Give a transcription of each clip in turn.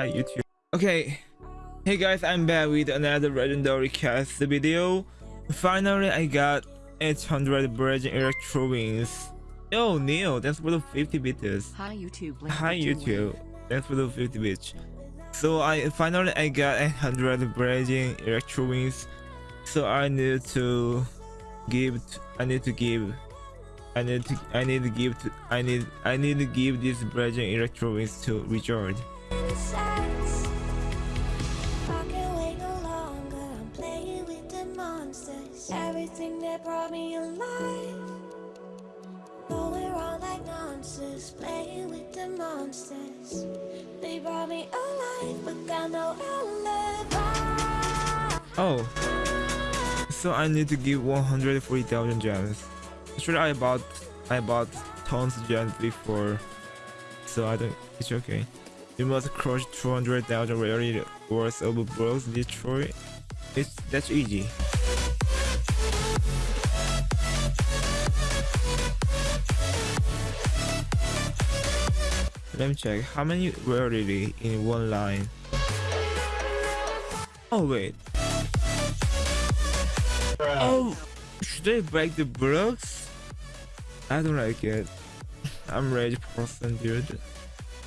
Hi YouTube. Okay, hey guys, I'm back with another legendary cast video. Finally, I got 800 Virgin Electro Wings. Yo, Neil, thanks for the 50 bits. Hi YouTube. Hi YouTube, thanks for the 50 bits. So I finally I got 800 Virgin Electro Wings. So I need to give. I need to give. I need to. I need to give. To, I need. I need to give this Virgin Electro Wings to Richard. I can't wait no longer. I'm playing with the monsters. Everything that brought me alive. Going wrong like nonsense. Playing with the monsters. They brought me alive, but got no alibi. Oh. So I need to give 140,000 gems. Actually, I bought I bought tons of gems before, so I don't. It's okay. You must crush 200,000 rarity worth of blocks Detroit. It's that's easy. Let me check how many rarity in one line. Oh wait. Oh, should I break the blocks? I don't like it. I'm rage person, dude.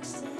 the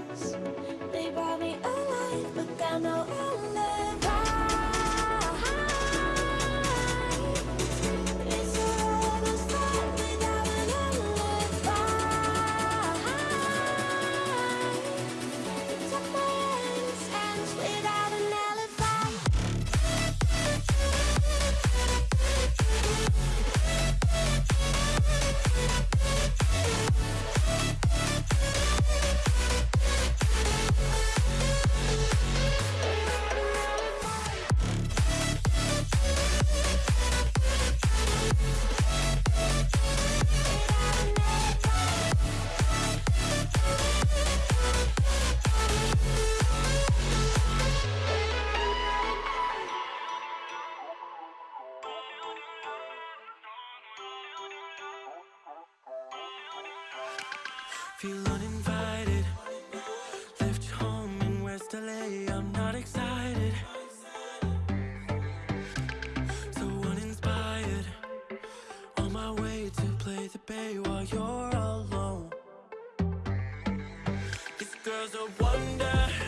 Feel uninvited. Left home in West LA. I'm not excited. So uninspired. On my way to play the bay while you're alone. This girl's a wonder.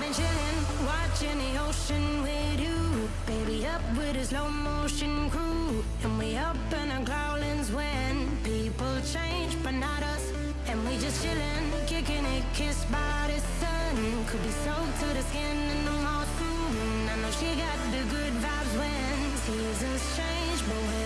I've been chilling, watching the ocean with you. Baby, up with a slow motion crew. And we up in our growlings when people change, but not us. And we just chilling, kicking it, kissed by the sun. Could be soaked to the skin in the mall soon. I know she got the good vibes when seasons change, but when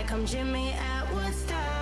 like I'm Jimi at Woodstock.